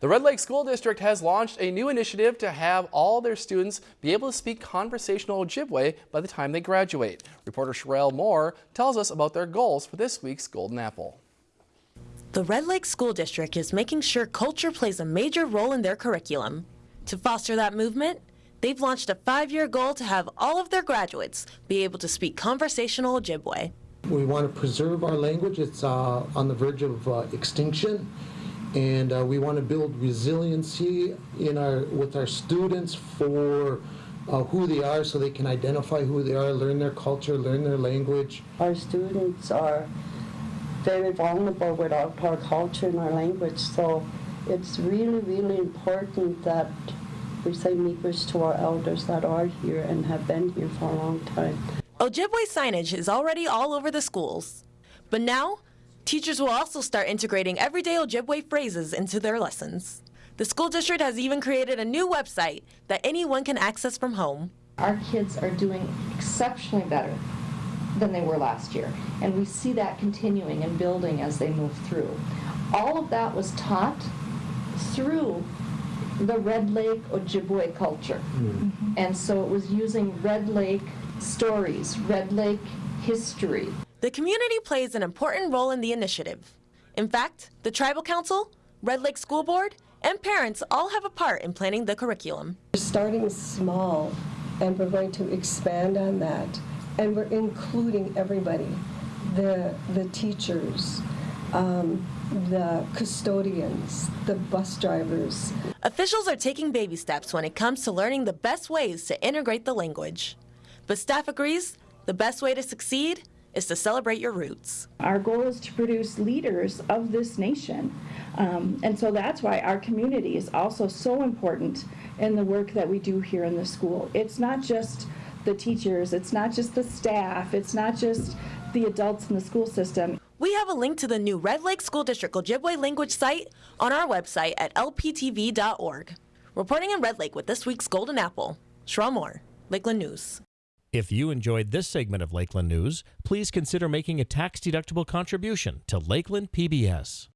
The Red Lake School District has launched a new initiative to have all their students be able to speak conversational Ojibwe by the time they graduate. Reporter Sherelle Moore tells us about their goals for this week's Golden Apple. The Red Lake School District is making sure culture plays a major role in their curriculum. To foster that movement, they've launched a five-year goal to have all of their graduates be able to speak conversational Ojibwe. We want to preserve our language. It's uh, on the verge of uh, extinction and uh, we want to build resiliency in our with our students for uh, who they are so they can identify who they are, learn their culture, learn their language. Our students are very vulnerable without our culture and our language, so it's really, really important that we say miigwech to our elders that are here and have been here for a long time. Ojibwe signage is already all over the schools, but now Teachers will also start integrating everyday Ojibwe phrases into their lessons. The school district has even created a new website that anyone can access from home. Our kids are doing exceptionally better than they were last year, and we see that continuing and building as they move through. All of that was taught through the Red Lake Ojibwe culture. Mm -hmm. And so it was using Red Lake stories, Red Lake history. The community plays an important role in the initiative. In fact, the Tribal Council, Red Lake School Board, and parents all have a part in planning the curriculum. We're starting small and we're going to expand on that and we're including everybody, the, the teachers, um, the custodians, the bus drivers. Officials are taking baby steps when it comes to learning the best ways to integrate the language. But staff agrees the best way to succeed is to celebrate your roots. Our goal is to produce leaders of this nation. Um, and so that's why our community is also so important in the work that we do here in the school. It's not just the teachers, it's not just the staff, it's not just the adults in the school system. We have a link to the new Red Lake School District Ojibwe language site on our website at lptv.org. Reporting in Red Lake with this week's Golden Apple, Shra Moore, Lakeland News. If you enjoyed this segment of Lakeland News, please consider making a tax-deductible contribution to Lakeland PBS.